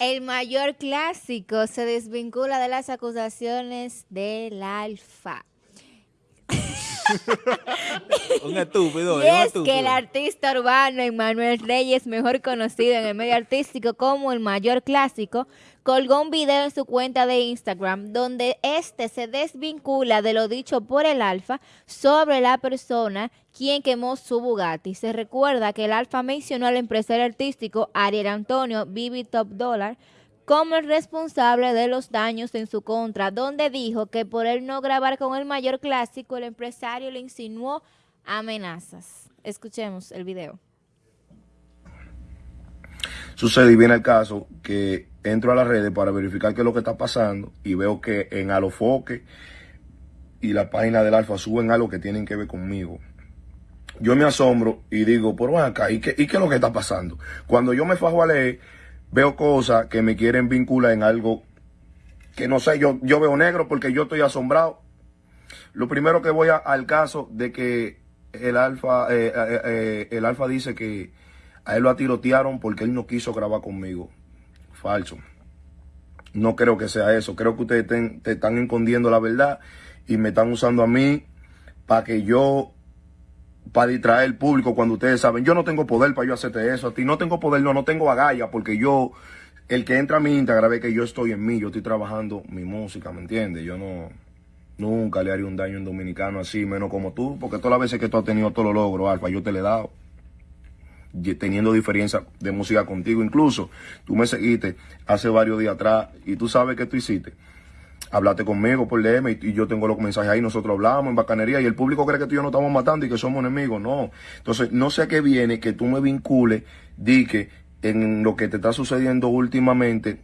El mayor clásico se desvincula de las acusaciones del Alfa. un estúpido. Y es que el artista urbano Emmanuel Reyes, mejor conocido en el medio artístico como el mayor clásico, colgó un video en su cuenta de Instagram donde este se desvincula de lo dicho por el Alfa sobre la persona quien quemó su Bugatti. Se recuerda que el Alfa mencionó al empresario artístico Ariel Antonio Bibi Top Dollar como el responsable de los daños en su contra, donde dijo que por él no grabar con el mayor clásico, el empresario le insinuó amenazas. Escuchemos el video. Sucede y viene el caso que entro a las redes para verificar qué es lo que está pasando y veo que en Alofoque y la página del Alfa suben algo que tienen que ver conmigo. Yo me asombro y digo, por acá, ¿y qué, ¿y qué es lo que está pasando? Cuando yo me fajo a leer, veo cosas que me quieren vincular en algo que no sé, yo, yo veo negro porque yo estoy asombrado. Lo primero que voy al caso de que el alfa, eh, eh, eh, el alfa dice que a él lo atirotearon porque él no quiso grabar conmigo. Falso. No creo que sea eso. Creo que ustedes te están escondiendo la verdad y me están usando a mí para que yo para distraer el público cuando ustedes saben, yo no tengo poder para yo hacerte eso a ti, no tengo poder, no, no tengo agalla, porque yo, el que entra a mi Instagram ve que yo estoy en mí, yo estoy trabajando mi música, ¿me entiendes? Yo no, nunca le haría un daño a un dominicano así, menos como tú, porque todas las veces que tú has tenido todos los logros, Alfa, yo te le he dado, teniendo diferencia de música contigo, incluso tú me seguiste hace varios días atrás y tú sabes que tú hiciste hablaste conmigo por DM y, yo tengo los mensajes ahí, nosotros hablamos en bacanería y el público cree que tú y yo no estamos matando y que somos enemigos, no. Entonces, no sé a qué viene que tú me vincules, di que en lo que te está sucediendo últimamente,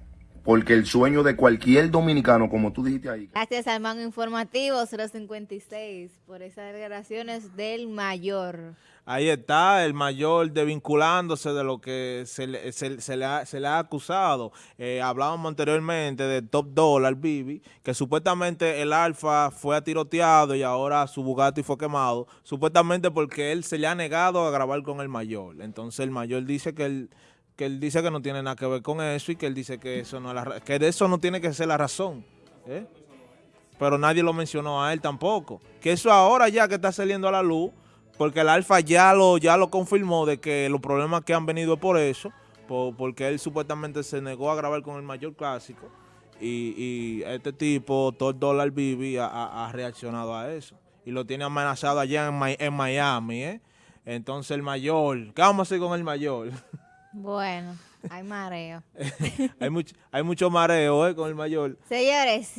porque el sueño de cualquier dominicano, como tú dijiste ahí. Gracias al Mango Informativo 056 por esas declaraciones del mayor. Ahí está el mayor desvinculándose de lo que se le, se, le, ha, acusado. Eh, hablábamos anteriormente de Top Dollar, Bibi, que supuestamente el Alfa fue tiroteado y ahora su Bugatti fue quemado, supuestamente porque él se le ha negado a grabar con el mayor. Entonces el mayor dice que él que él dice que no tiene nada que ver con eso y que él dice que eso no, es que de eso no tiene que ser la razón. ¿eh? Pero nadie lo mencionó a él tampoco. Que eso ahora ya que está saliendo a la luz, porque el Alfa ya lo, ya lo confirmó de que los problemas que han venido por eso, porque él supuestamente se negó a grabar con el mayor clásico y, este tipo, todo el dólar Bibi, ha, reaccionado a eso. Y lo tiene amenazado allá en, en Miami, ¿eh? Entonces el mayor, ¿qué vamos a hacer con el mayor? Bueno, hay mareo. hay, mucho, hay mucho mareo ¿eh? con el mayor. Señores.